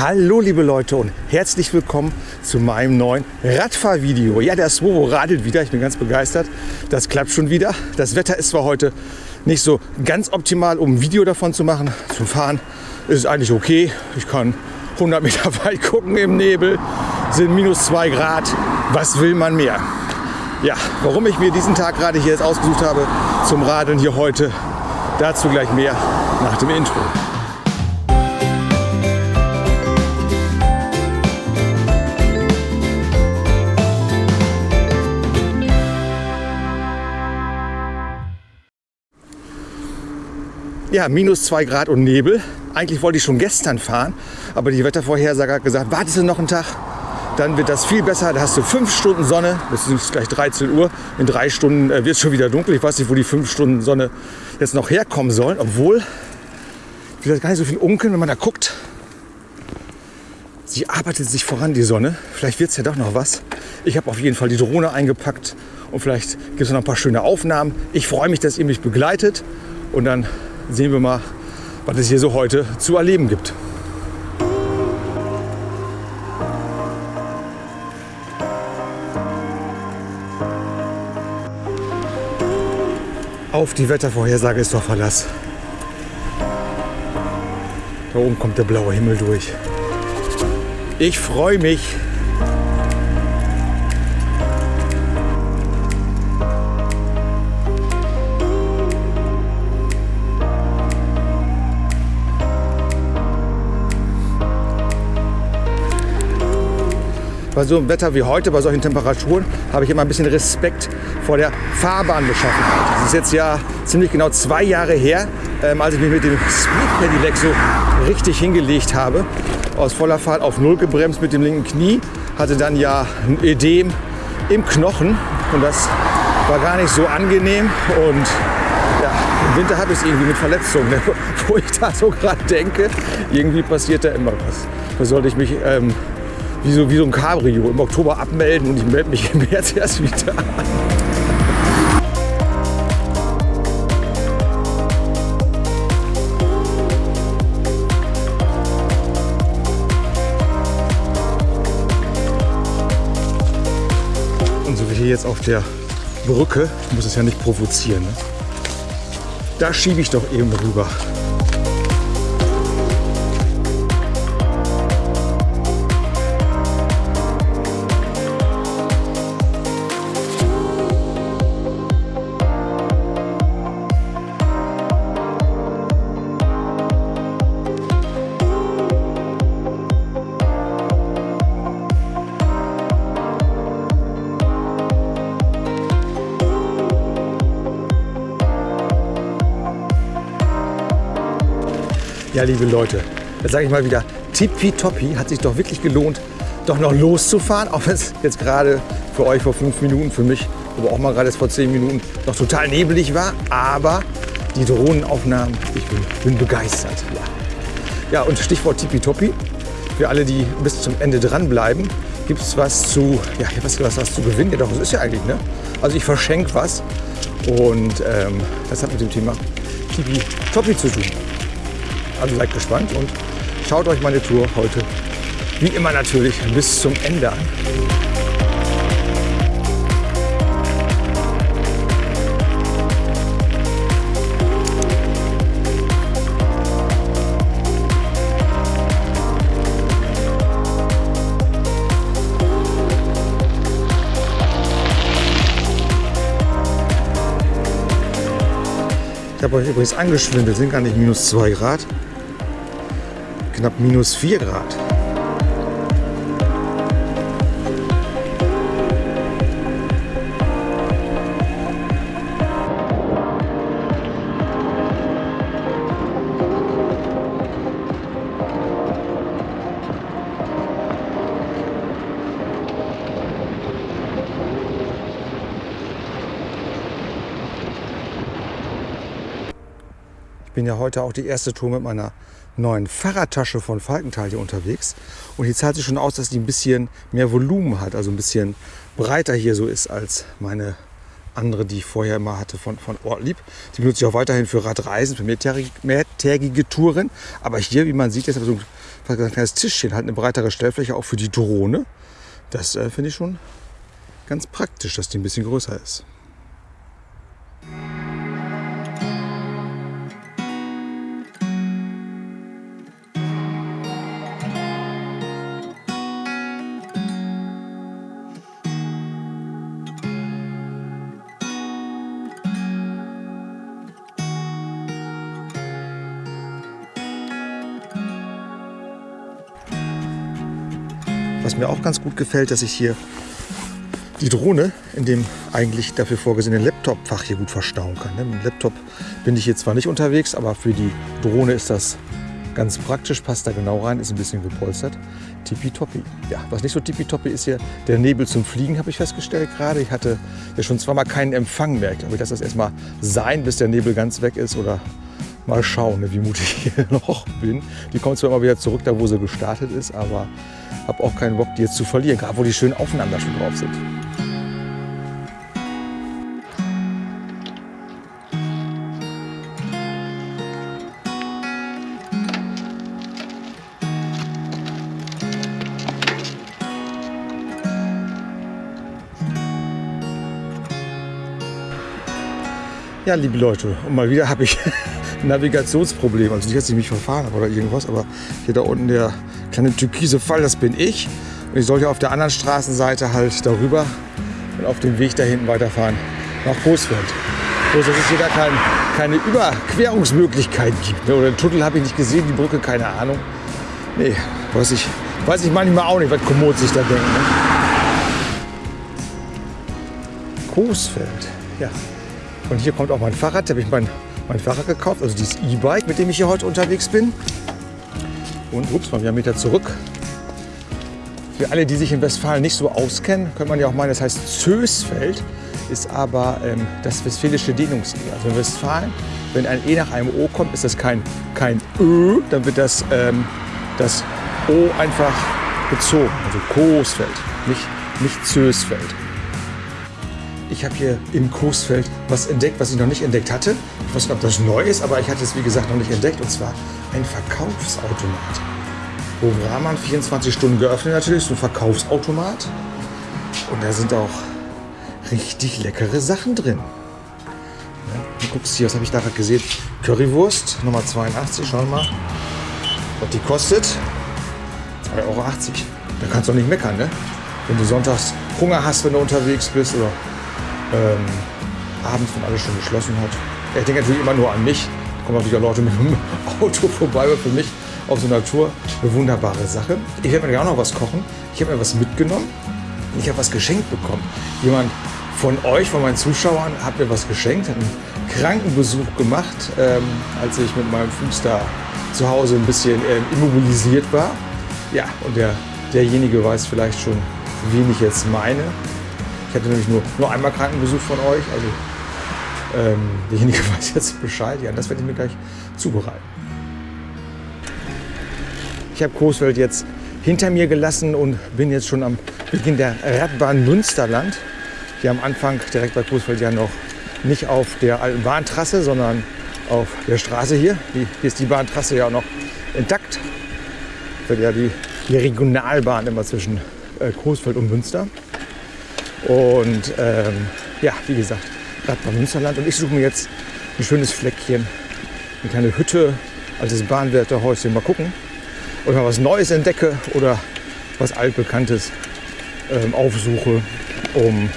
Hallo liebe Leute und herzlich willkommen zu meinem neuen Radfahrvideo. Ja, der Swovo radelt wieder, ich bin ganz begeistert. Das klappt schon wieder. Das Wetter ist zwar heute nicht so ganz optimal, um ein Video davon zu machen. Zum Fahren ist es eigentlich okay. Ich kann 100 Meter weit gucken im Nebel, sind minus 2 Grad. Was will man mehr? Ja, warum ich mir diesen Tag gerade hier jetzt ausgesucht habe zum Radeln hier heute, dazu gleich mehr nach dem Intro. Ja, minus 2 Grad und Nebel. Eigentlich wollte ich schon gestern fahren, aber die Wettervorhersage hat gesagt, wartest du noch einen Tag, dann wird das viel besser. Da hast du fünf Stunden Sonne, es ist gleich 13 Uhr. In drei Stunden äh, wird es schon wieder dunkel. Ich weiß nicht, wo die fünf Stunden Sonne jetzt noch herkommen sollen, obwohl, das gar nicht so viel unkeln, wenn man da guckt. Sie arbeitet sich voran, die Sonne. Vielleicht wird es ja doch noch was. Ich habe auf jeden Fall die Drohne eingepackt und vielleicht gibt es noch ein paar schöne Aufnahmen. Ich freue mich, dass ihr mich begleitet und dann sehen wir mal, was es hier so heute zu erleben gibt. Auf die Wettervorhersage ist doch Verlass. Da oben kommt der blaue Himmel durch. Ich freue mich. Bei so einem Wetter wie heute, bei solchen Temperaturen, habe ich immer ein bisschen Respekt vor der Fahrbahn-Beschaffenheit. Das ist jetzt ja ziemlich genau zwei Jahre her, ähm, als ich mich mit dem Speed Pedelec so richtig hingelegt habe. Aus voller Fahrt auf Null gebremst mit dem linken Knie. Hatte dann ja ein Ödem im Knochen und das war gar nicht so angenehm. Und ja, im Winter habe ich es irgendwie mit Verletzungen, ne? wo ich da so gerade denke, irgendwie passiert da immer was. Da sollte ich mich ähm, wie so, wie so ein Cabrio im Oktober abmelden und ich melde mich im März erst wieder an. Und so wie hier jetzt auf der Brücke, muss es ja nicht provozieren. Ne? Da schiebe ich doch eben rüber. Ja, liebe Leute, jetzt sage ich mal wieder, tippitoppi, hat sich doch wirklich gelohnt, doch noch loszufahren, auch wenn es jetzt gerade für euch vor fünf Minuten, für mich aber auch mal gerade vor zehn Minuten noch total nebelig war. Aber die Drohnenaufnahmen, ich bin, bin begeistert. Ja. ja, und Stichwort tippitoppi, für alle, die bis zum Ende dranbleiben, gibt es was zu, ja, was, was, was zu gewinnen. Ja, doch, das ist ja eigentlich, ne? Also ich verschenke was und ähm, das hat mit dem Thema tippitoppi zu tun. Also seid gespannt und schaut euch meine Tour heute wie immer natürlich bis zum Ende an. Ich habe euch übrigens angeschwindelt, sind gar nicht minus 2 Grad, knapp minus 4 Grad. Ich bin ja heute auch die erste Tour mit meiner neuen Fahrradtasche von Falkenthal hier unterwegs. Und die zahlt sich schon aus, dass die ein bisschen mehr Volumen hat, also ein bisschen breiter hier so ist als meine andere, die ich vorher immer hatte von, von Ortlieb. Die benutze ich auch weiterhin für Radreisen, für mehrtägige, mehrtägige Touren. Aber hier, wie man sieht, ist so ein, ein kleines Tischchen, halt eine breitere Stellfläche auch für die Drohne. Das äh, finde ich schon ganz praktisch, dass die ein bisschen größer ist. Mir auch ganz gut gefällt, dass ich hier die Drohne in dem eigentlich dafür vorgesehenen Laptop-Fach hier gut verstauen kann. Ne? Mit dem Laptop bin ich hier zwar nicht unterwegs, aber für die Drohne ist das ganz praktisch, passt da genau rein, ist ein bisschen gepolstert. Tippitoppi. Ja, was nicht so tippitoppi ist hier der Nebel zum Fliegen, habe ich festgestellt gerade. Ich hatte ja schon zweimal keinen Empfang mehr. Ich glaube, ich lasse das erstmal sein, bis der Nebel ganz weg ist oder mal schauen, ne, wie mutig ich hier noch bin. Die kommt zwar immer wieder zurück, da wo sie gestartet ist, aber habe auch keinen Bock, die jetzt zu verlieren, gerade wo die schönen aufeinander schon drauf sind. Ja, liebe Leute, und mal wieder habe ich Navigationsproblem. Also nicht, dass ich mich verfahren habe oder irgendwas, aber hier da unten der kleine türkise Fall, das bin ich. Und ich sollte auf der anderen Straßenseite halt darüber und auf dem Weg da hinten weiterfahren nach Coesfeld. Bloß, dass es hier gar kein, keine Überquerungsmöglichkeit gibt. Ne? Oder den Tunnel habe ich nicht gesehen, die Brücke, keine Ahnung. Nee, weiß ich, weiß ich manchmal auch nicht, was Komoot sich da denkt. Ne? Coesfeld, ja. Und hier kommt auch mein Fahrrad. Da habe ich mein, mein Fahrrad gekauft, also dieses E-Bike, mit dem ich hier heute unterwegs bin. Und ups, mal wieder einen Meter zurück. Für alle, die sich in Westfalen nicht so auskennen, könnte man ja auch meinen, das heißt Zösfeld, ist aber ähm, das westfälische Dehnungs-E. Also in Westfalen, wenn ein E nach einem O kommt, ist das kein, kein Ö, dann wird das, ähm, das O einfach gezogen. Also Coesfeld, nicht, nicht Zösfeld. Ich habe hier im Coesfeld was entdeckt, was ich noch nicht entdeckt hatte. Ich weiß nicht, ob das neu ist, aber ich hatte es wie gesagt noch nicht entdeckt. Und zwar ein Verkaufsautomat. Wo Brahman 24 Stunden geöffnet natürlich, so ein Verkaufsautomat. Und da sind auch richtig leckere Sachen drin. Ja, du guckst hier, was habe ich da gerade gesehen? Currywurst, Nummer 82, schau mal. Was die kostet? 2,80 Euro. Da kannst du doch nicht meckern, ne? Wenn du sonntags Hunger hast, wenn du unterwegs bist oder ähm, abends, wenn alles schon geschlossen hat. Ich denke natürlich immer nur an mich. Da kommen auch wieder Leute mit dem Auto vorbei, aber für mich auf so einer Tour eine wunderbare Sache. Ich werde mir auch noch was kochen. Ich habe mir was mitgenommen. Ich habe was geschenkt bekommen. Jemand von euch, von meinen Zuschauern, hat mir was geschenkt, hat einen Krankenbesuch gemacht, ähm, als ich mit meinem Fuß da zu Hause ein bisschen ähm, immobilisiert war. Ja, und der, derjenige weiß vielleicht schon, wen ich jetzt meine. Ich hatte nämlich nur, nur einmal Krankenbesuch von euch, also ähm, derjenige weiß jetzt Bescheid. Ja, das werde ich mir gleich zubereiten. Ich habe Coesfeld jetzt hinter mir gelassen und bin jetzt schon am Beginn der Radbahn Münsterland. Hier am Anfang direkt bei Coesfeld ja noch nicht auf der alten Bahntrasse, sondern auf der Straße hier. Hier ist die Bahntrasse ja auch noch intakt. Wird ja die, die Regionalbahn immer zwischen äh, Coesfeld und Münster. Und ähm, ja, wie gesagt, Radbahn Münsterland. Und ich suche mir jetzt ein schönes Fleckchen, eine kleine Hütte, altes Bahnwärterhäuschen. Mal gucken, ob ich mal was Neues entdecke oder was altbekanntes ähm, aufsuche, um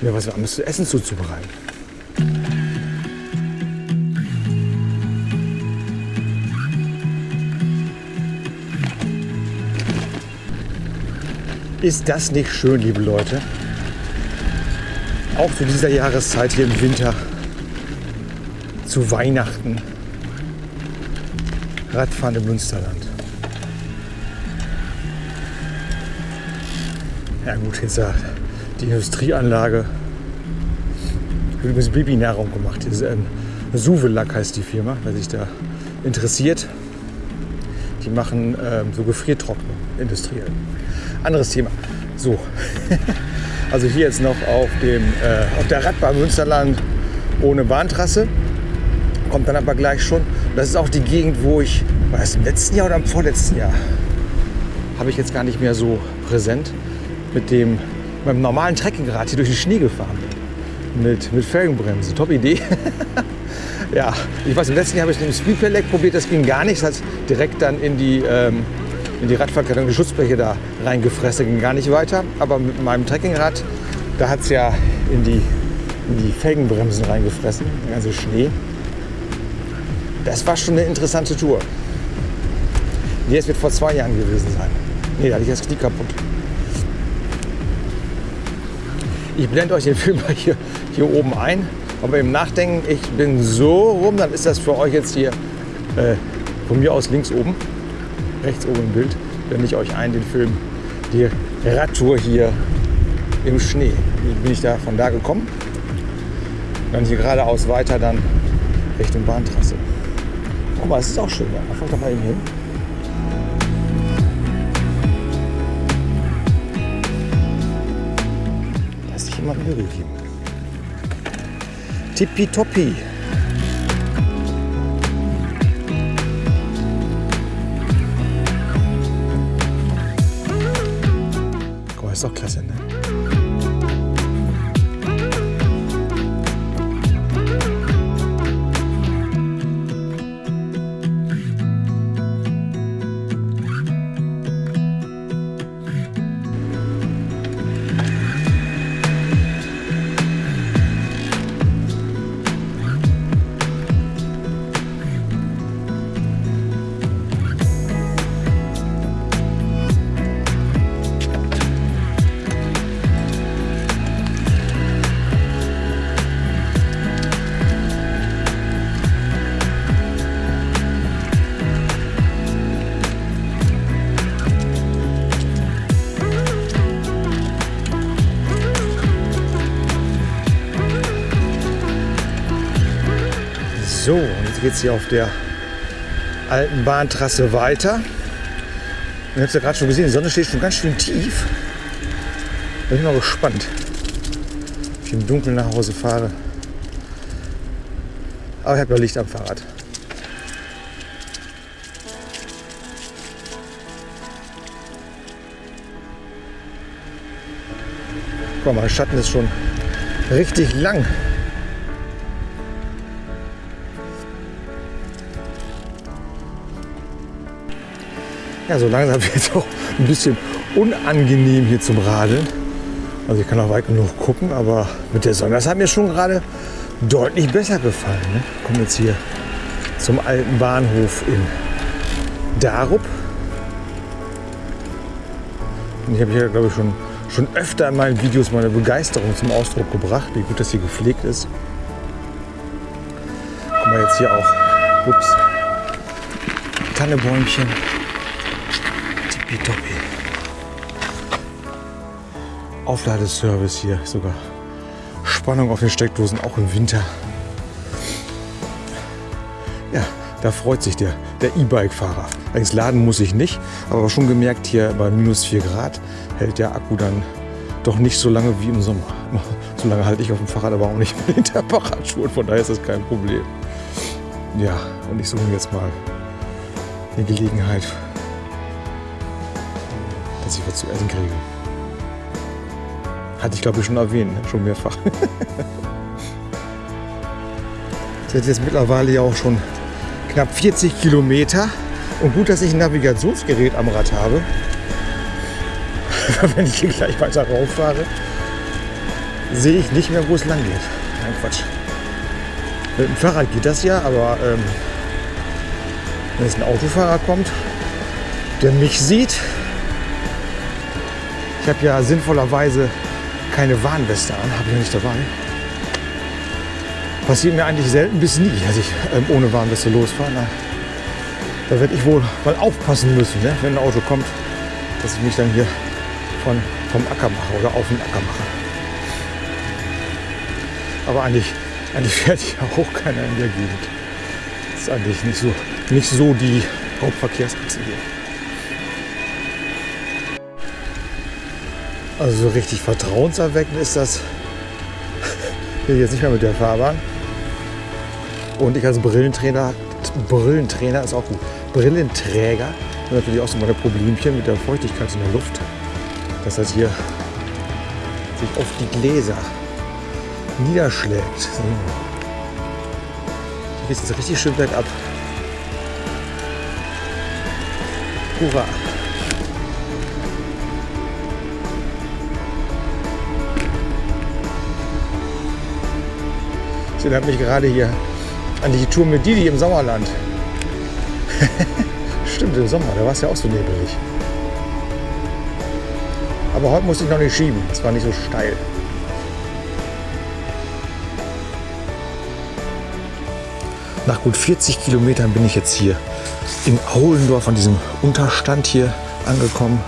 mir was anderes zu essen zuzubereiten. Ist das nicht schön, liebe Leute? Auch zu dieser Jahreszeit hier im Winter, zu Weihnachten, Radfahren im Münsterland. Ja gut, jetzt die Industrieanlage. Wird übrigens Babynahrung gemacht. Das ist, ähm, Suvelack heißt die Firma, wer sich da interessiert. Die Die machen ähm, so Gefriertrocknung industriell. Anderes Thema. So, also hier jetzt noch auf, dem, äh, auf der Radbahn Münsterland ohne Bahntrasse. Kommt dann aber gleich schon. Das ist auch die Gegend, wo ich, war das im letzten Jahr oder im vorletzten Jahr? Habe ich jetzt gar nicht mehr so präsent. Mit dem, mit dem normalen Trekkingrad hier durch den Schnee gefahren bin. Mit, mit Felgenbremse. Top Idee. ja, ich weiß, im letzten Jahr habe ich mit dem Speed Pedelec probiert. Das ging gar nicht. Das hat direkt dann in die, ähm, in die Radverkleidung, die Schutzbleche da reingefressen. Ging gar nicht weiter. Aber mit meinem Trekkingrad, da hat es ja in die, in die Felgenbremsen reingefressen. Der ganze Schnee. Das war schon eine interessante Tour. Nee, es wird vor zwei Jahren gewesen sein. Nee, da hatte ich das Knie kaputt. Ich blende euch den Film hier, hier oben ein. Aber im Nachdenken, ich bin so rum, dann ist das für euch jetzt hier äh, von mir aus links oben, rechts oben im Bild, blende ich euch ein, den Film, die Radtour hier im Schnee. Wie bin ich da von da gekommen? Dann hier geradeaus weiter, dann Richtung Bahntrasse. Guck mal, es ist auch schön. Da fahrt doch mal eben hin. Da ist sich jemand Mühe gegeben. Tippitoppi. Ist doch klasse, ne? Jetzt hier auf der alten Bahntrasse weiter. Ihr habt es ja gerade schon gesehen, die Sonne steht schon ganz schön tief. Da bin ich mal gespannt, ob ich im Dunkeln nach Hause fahre. Aber ich habe ja Licht am Fahrrad. Guck mal, der Schatten ist schon richtig lang. Ja, so langsam wird es auch ein bisschen unangenehm hier zum Radeln. Also ich kann auch weit genug gucken, aber mit der Sonne, das hat mir schon gerade deutlich besser gefallen. Ne? Kommen jetzt hier zum alten Bahnhof in Darup. Und ich habe hier, glaube ich, schon, schon öfter in meinen Videos meine Begeisterung zum Ausdruck gebracht, wie gut das hier gepflegt ist. Guck mal jetzt hier auch. Ups. Tannebäumchen. Tippitoppi. Aufladeservice hier sogar. Spannung auf den Steckdosen, auch im Winter. Ja, da freut sich der der E-Bike-Fahrer. Allerdings laden muss ich nicht, aber schon gemerkt, hier bei minus 4 Grad hält der Akku dann doch nicht so lange wie im Sommer. So lange halte ich auf dem Fahrrad, aber auch nicht mit Hinterfahrradschuhen, von daher ist das kein Problem. Ja, und ich suche mir jetzt mal eine Gelegenheit, dass ich was zu essen kriege. Hatte ich glaube ich schon erwähnt, ne? schon mehrfach. Das ist jetzt mittlerweile ja auch schon knapp 40 Kilometer. Und gut, dass ich ein Navigationsgerät am Rad habe. Wenn ich hier gleich weiter rauf fahre, sehe ich nicht mehr, wo es lang geht. Nein, Quatsch. Mit dem Fahrrad geht das ja, aber ähm, wenn jetzt ein Autofahrer kommt, der mich sieht, ich habe ja sinnvollerweise keine Warnweste an, habe ich ja nicht dabei. Passiert mir eigentlich selten bis nie, dass ich ähm, ohne Warnweste losfahre. Na, da werde ich wohl mal aufpassen müssen, ne, wenn ein Auto kommt, dass ich mich dann hier von, vom Acker mache oder auf den Acker mache. Aber eigentlich, eigentlich fährt hier auch keiner in der Gegend. Das ist eigentlich nicht so, nicht so die Hauptverkehrsachse hier. Also so richtig vertrauenserweckend ist das hier jetzt nicht mehr mit der Fahrbahn. Und ich als Brillentrainer, Brillentrainer ist auch gut. Brillenträger haben natürlich auch so meine Problemchen mit der Feuchtigkeit in der Luft. Dass das hier sich auf die Gläser niederschlägt. Hier geht es richtig schön bergab. Hurra! Erinnert mich gerade hier an die Tour mit Didi im Sommerland. Stimmt, im Sommer, da war es ja auch so nebelig. Aber heute musste ich noch nicht schieben, es war nicht so steil. Nach gut 40 Kilometern bin ich jetzt hier in Aulendorf an diesem Unterstand hier angekommen.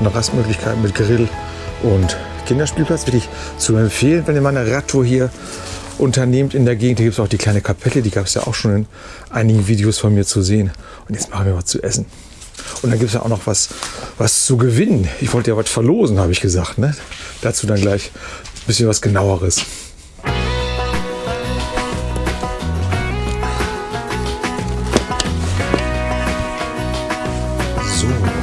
Eine Rastmöglichkeit mit Grill und Kinderspielplatz wirklich zu empfehlen, wenn ihr mal eine Radtour hier unternehmt in der Gegend. Hier gibt es auch die kleine Kapelle, die gab es ja auch schon in einigen Videos von mir zu sehen. Und jetzt machen wir was zu essen. Und dann gibt es ja auch noch was, was zu gewinnen. Ich wollte ja was verlosen, habe ich gesagt. Ne? Dazu dann gleich ein bisschen was genaueres. So.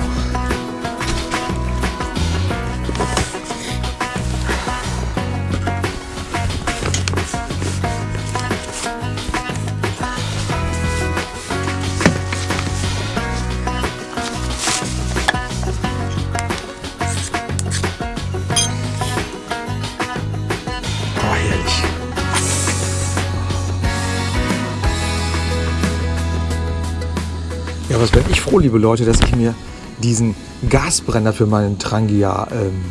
Froh, liebe Leute, dass ich mir diesen Gasbrenner für meinen Trangia ähm,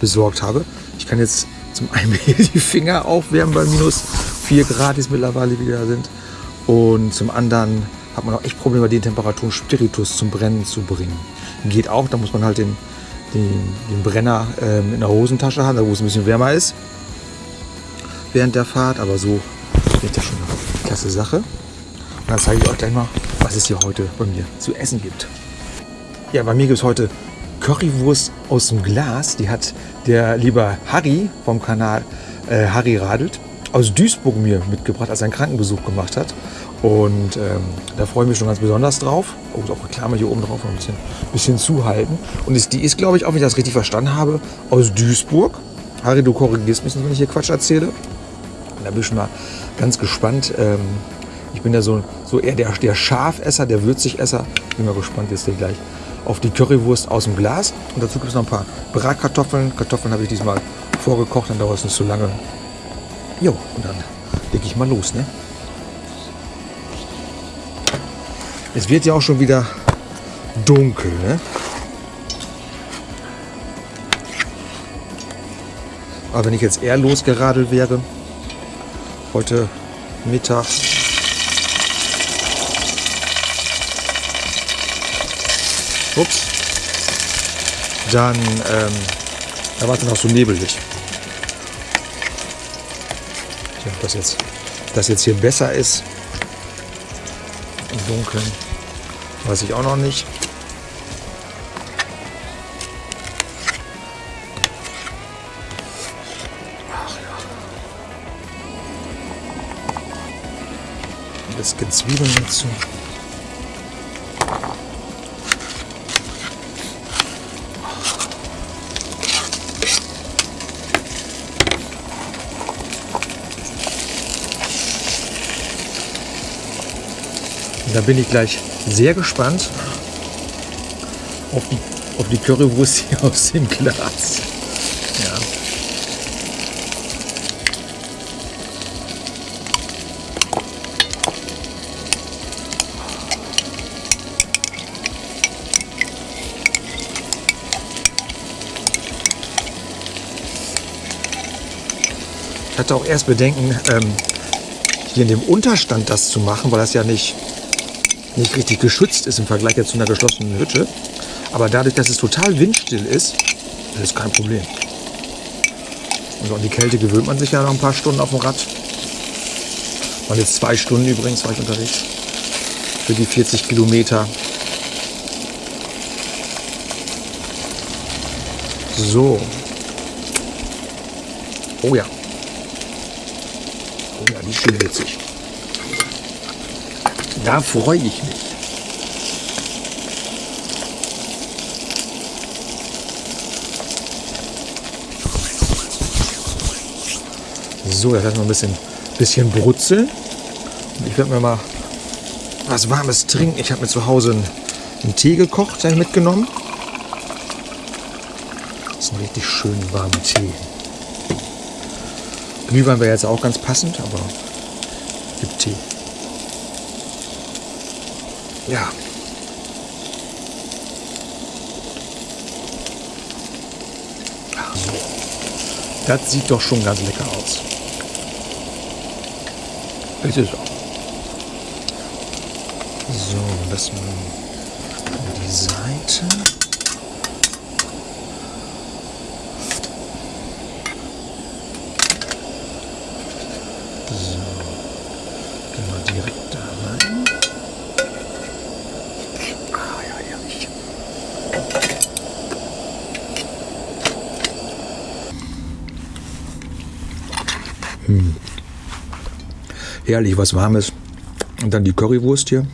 besorgt habe. Ich kann jetzt zum einen hier die Finger aufwärmen bei minus 4 Grad, die es mittlerweile wieder sind. Und zum anderen hat man auch echt Probleme, bei den Temperaturen Spiritus zum Brennen zu bringen. Geht auch, da muss man halt den, den, den Brenner ähm, in der Hosentasche haben, da wo es ein bisschen wärmer ist während der Fahrt, aber so wird ja schon eine klasse Sache. Dann zeige ich euch gleich mal, was es hier heute bei mir zu essen gibt. Ja, bei mir gibt es heute Currywurst aus dem Glas. Die hat der liebe Harry vom Kanal äh, Harry Radelt aus Duisburg mir mitgebracht, als er einen Krankenbesuch gemacht hat. Und ähm, da freue ich mich schon ganz besonders drauf. Oh, ist auch Reklame hier oben drauf, ein bisschen, bisschen zuhalten. Und ist, die ist, glaube ich, auch wenn ich das richtig verstanden habe, aus Duisburg. Harry, du korrigierst mich, wenn ich hier Quatsch erzähle. Da bin ich mal ganz gespannt. Ähm, ich bin ja so, so eher der, der Schafesser, der Würzigesser. Bin mal gespannt jetzt gleich auf die Currywurst aus dem Glas. Und dazu gibt es noch ein paar Bratkartoffeln. Kartoffeln habe ich diesmal vorgekocht, dann dauert es nicht so lange. Jo, und dann leg ich mal los. Ne? Es wird ja auch schon wieder dunkel. Ne? Aber wenn ich jetzt eher losgeradelt wäre, heute Mittag, ups, dann ähm, da war auch so nebelig. Tja, ob das jetzt, ob das jetzt hier besser ist im Dunkeln, weiß ich auch noch nicht. Ein bisschen Zwiebeln dazu. Da bin ich gleich sehr gespannt auf die, auf die Currywurst hier aus dem Glas. Ja. Ich hatte auch erst Bedenken, ähm, hier in dem Unterstand das zu machen, weil das ja nicht, nicht richtig geschützt ist im Vergleich jetzt zu einer geschlossenen Hütte. Aber dadurch, dass es total windstill ist, ist es kein Problem. Und an die Kälte gewöhnt man sich ja nach ein paar Stunden auf dem Rad. Waren jetzt zwei Stunden übrigens, war ich unterwegs. Für die 40 Kilometer. So. Oh ja. Oh ja, die ist schon witzig. Da freue ich mich. So, jetzt lassen wir ein bisschen, bisschen brutzeln. Und ich werde mir mal was Warmes trinken. Ich habe mir zu Hause einen, einen Tee gekocht, den mitgenommen. Das ist ein richtig schön warmer Tee. Glühwein wäre jetzt auch ganz passend, aber gibt Tee. Ja. Das sieht doch schon ganz lecker aus. Ist es auch. So, lassen wir die Seite. So, gehen wir direkt da rein. Ah, ja, herrlich. Hm. Herrlich, was Warmes. Und dann die Currywurst hier.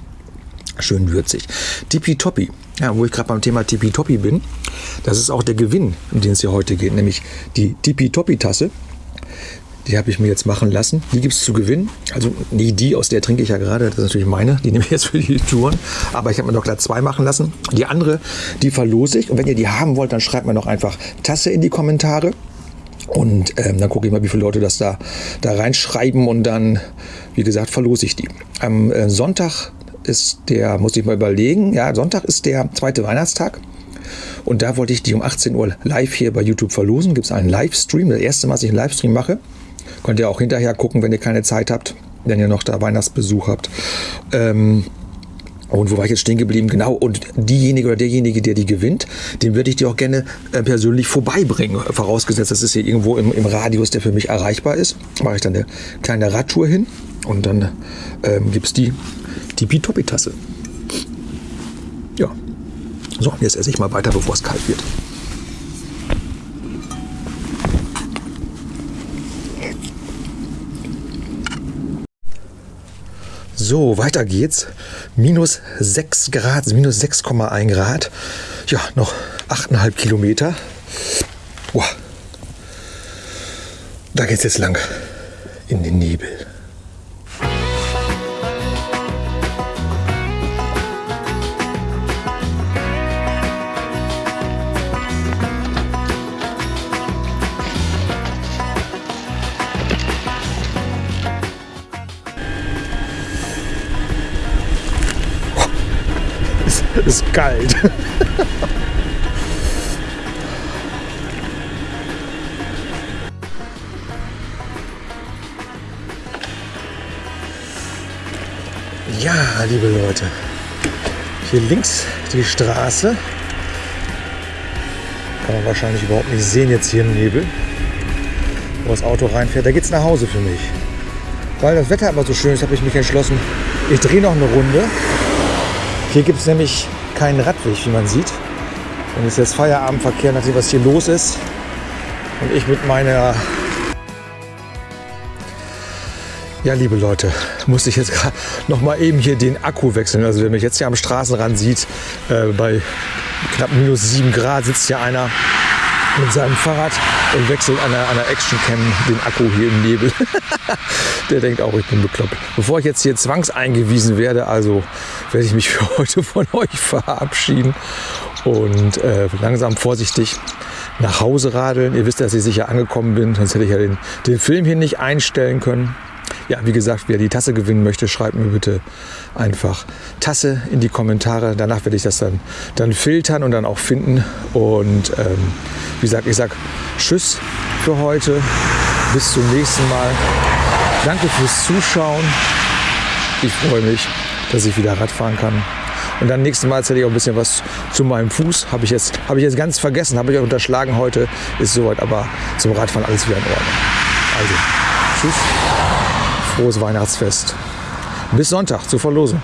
Schön würzig. Tippitoppi. Ja, wo ich gerade beim Thema Tippitoppi bin, das ist auch der Gewinn, um den es hier heute geht, nämlich die Tippitoppi-Tasse. Die habe ich mir jetzt machen lassen. Die gibt es zu gewinnen. Also nie die, aus der trinke ich ja gerade. Das ist natürlich meine. Die nehme ich jetzt für die Touren. Aber ich habe mir noch gleich zwei machen lassen. Die andere, die verlose ich. Und wenn ihr die haben wollt, dann schreibt mir noch einfach Tasse in die Kommentare. Und ähm, dann gucke ich mal, wie viele Leute das da, da reinschreiben. Und dann, wie gesagt, verlose ich die. Am äh, Sonntag ist der, muss ich mal überlegen, ja, Sonntag ist der zweite Weihnachtstag. Und da wollte ich die um 18 Uhr live hier bei YouTube verlosen. Gibt es einen Livestream, das erste Mal, dass ich einen Livestream mache. Könnt ihr auch hinterher gucken, wenn ihr keine Zeit habt, wenn ihr noch da Weihnachtsbesuch habt. Ähm, und wo war ich jetzt stehen geblieben? Genau. Und diejenige oder derjenige, der die gewinnt, den würde ich dir auch gerne äh, persönlich vorbeibringen. Vorausgesetzt, das ist hier irgendwo im, im, Radius, der für mich erreichbar ist. Mache ich dann eine kleine Radtour hin und dann ähm, gibt es die Tippitoppi-Tasse. Ja. So, jetzt esse ich mal weiter, bevor es kalt wird. So, weiter geht's. Minus 6 Grad, minus 6,1 Grad. Ja, noch 8,5 Kilometer. Boah. Da geht's jetzt lang. In den Nebel. Ist kalt. ja, liebe Leute, hier links die Straße. Kann man wahrscheinlich überhaupt nicht sehen jetzt hier im Nebel, wo das Auto reinfährt. Da geht es nach Hause für mich. Weil das Wetter immer so schön ist, habe ich mich entschlossen, ich drehe noch eine Runde. Hier gibt es nämlich keinen Radweg, wie man sieht. Und es ist jetzt Feierabendverkehr, nachdem was hier los ist. Und ich mit meiner... Ja, liebe Leute, musste ich jetzt noch mal eben hier den Akku wechseln. Also wer mich jetzt hier am Straßenrand sieht, äh, bei knapp minus 7 Grad sitzt hier einer mit seinem Fahrrad und wechselt an einer, einer Action-Cam den Akku hier im Nebel. Der denkt auch, ich bin bekloppt. Bevor ich jetzt hier zwangseingewiesen werde, also werde ich mich für heute von euch verabschieden und äh, langsam vorsichtig nach Hause radeln. Ihr wisst, dass ich sicher angekommen bin, sonst hätte ich ja den, den Film hier nicht einstellen können. Ja, wie gesagt, wer die Tasse gewinnen möchte, schreibt mir bitte einfach Tasse in die Kommentare. Danach werde ich das dann, dann filtern und dann auch finden. Und ähm, wie gesagt, ich sage Tschüss für heute. Bis zum nächsten Mal. Danke fürs Zuschauen. Ich freue mich, dass ich wieder Radfahren kann. Und dann nächstes Mal erzähle ich auch ein bisschen was zu meinem Fuß. Habe ich jetzt, habe ich jetzt ganz vergessen, habe ich euch unterschlagen heute. Ist soweit, aber zum Radfahren alles wieder in Ordnung. Also, tschüss frohes Weihnachtsfest. Bis Sonntag zur Verlosung.